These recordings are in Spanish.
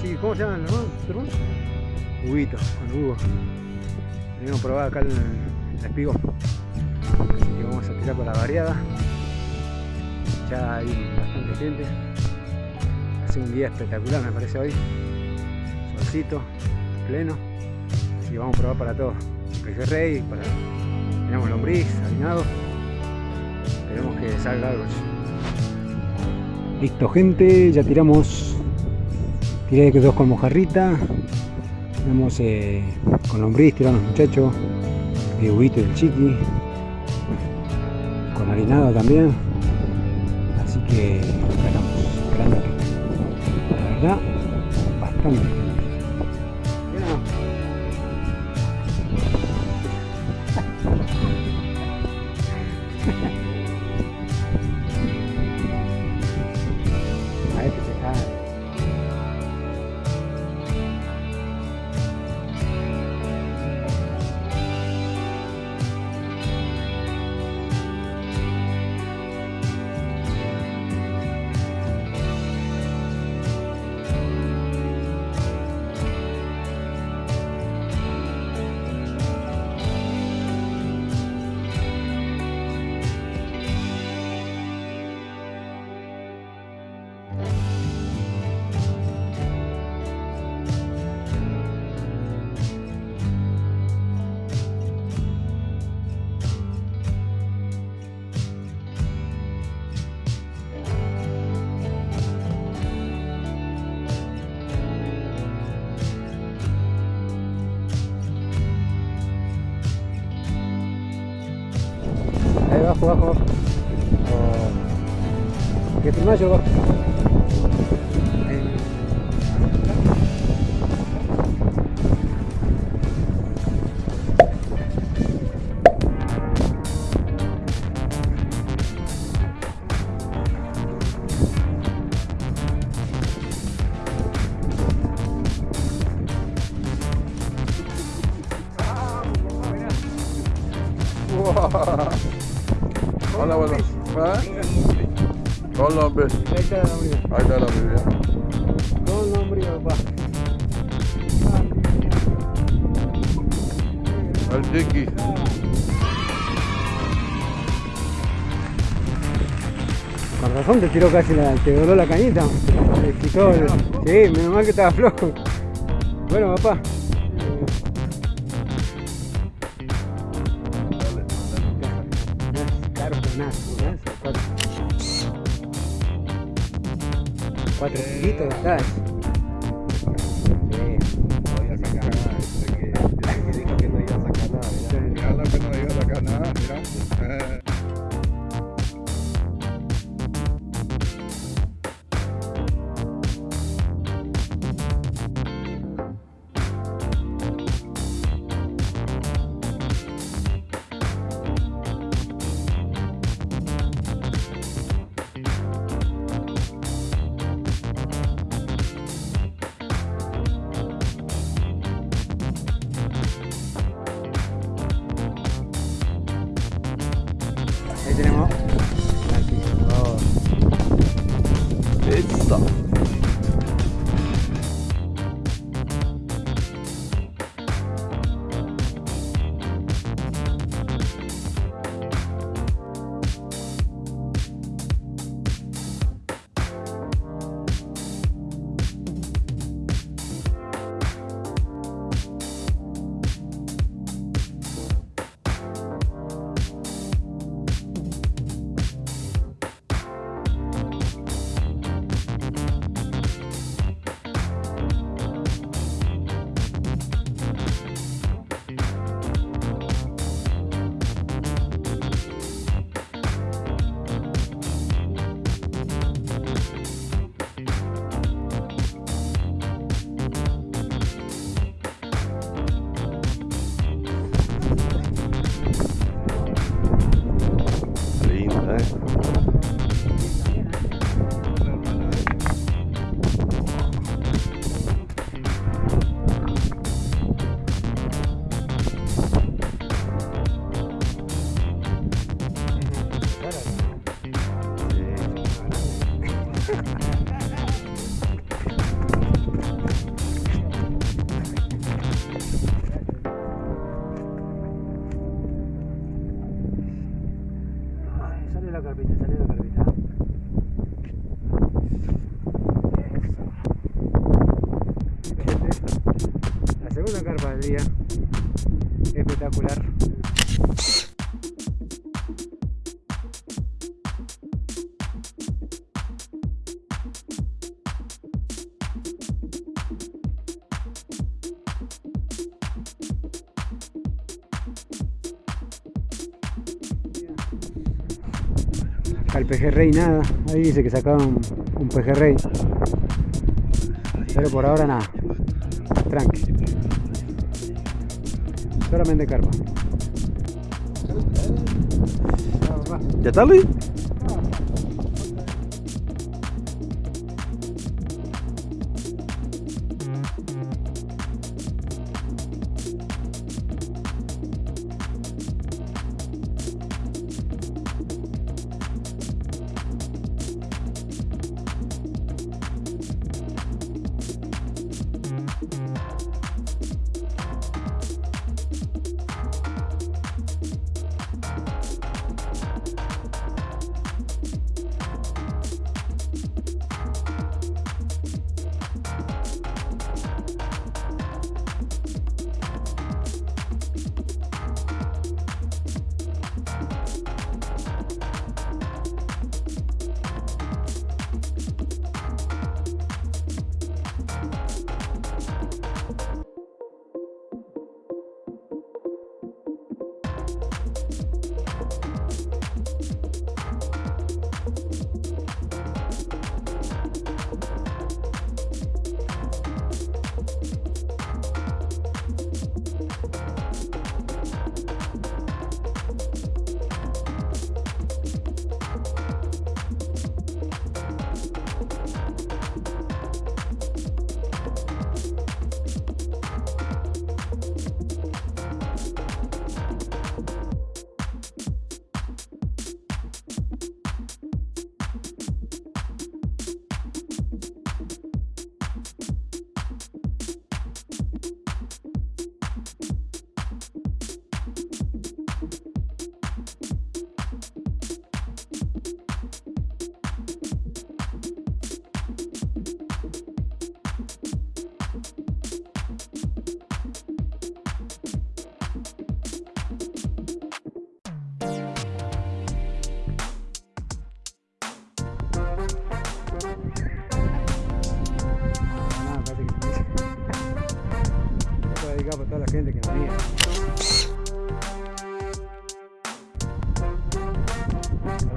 Chiqui. ¿Cómo se llama el hermano? ¿Tu hermano? Huguito, con Hugo. Venimos a probar acá el, el espigo. Así que vamos a tirar para la variada. Ya hay bastante gente. Hace un día espectacular me parece hoy. Solcito, pleno. Así que vamos a probar para todo. Pejerrey, para... tenemos lombriz, harinado. Esperemos que salga algo. Listo gente, ya tiramos. Tiré dos con mojarrita. Tenemos eh, con lombriz, tiraron los muchachos. El huguito y el chiqui. Con harinado también. Así que esperamos, esperando que. La verdad, bastante. Mira. ふわふわ。あやってみましょう。うわ Hola, bueno. ¿Ah? Con nombre. Ahí está la lombriz. Ahí está la Biblia. Con lombriz, papá. El chiqui. Con razón te tiró casi la, te dobló la cañita. Quitó el- sí, menos mal que estaba flojo. Bueno, papá. Cuatro, cuatro kilitos estás. No voy a sacar nada. Dice que, que dijo que no iba a sacar nada. Mira, Mira que no iba a sacar nada. Mira. đây Ha ha. Día. Espectacular. Al pejerrey nada, ahí dice que sacaron un pejerrey. Pero por ahora nada. Tranqui. Solamente carpa. ¿Ya está Luis?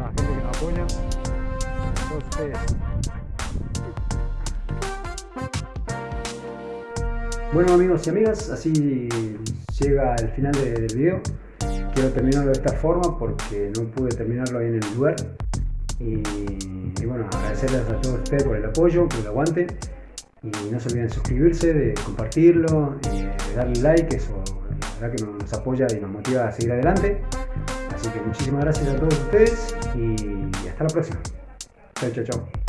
La gente que nos apoya. Ustedes. Bueno amigos y amigas, así llega el final de- del video. Quiero terminarlo de esta forma porque no pude terminarlo ahí en el lugar. Y, y bueno, agradecerles a todos ustedes por el apoyo, por el aguante. Y no se olviden de suscribirse, de compartirlo, y de darle like, eso la verdad que nos apoya y nos motiva a seguir adelante. Así que muchísimas gracias a todos ustedes y hasta la próxima. Chao, chao, chao.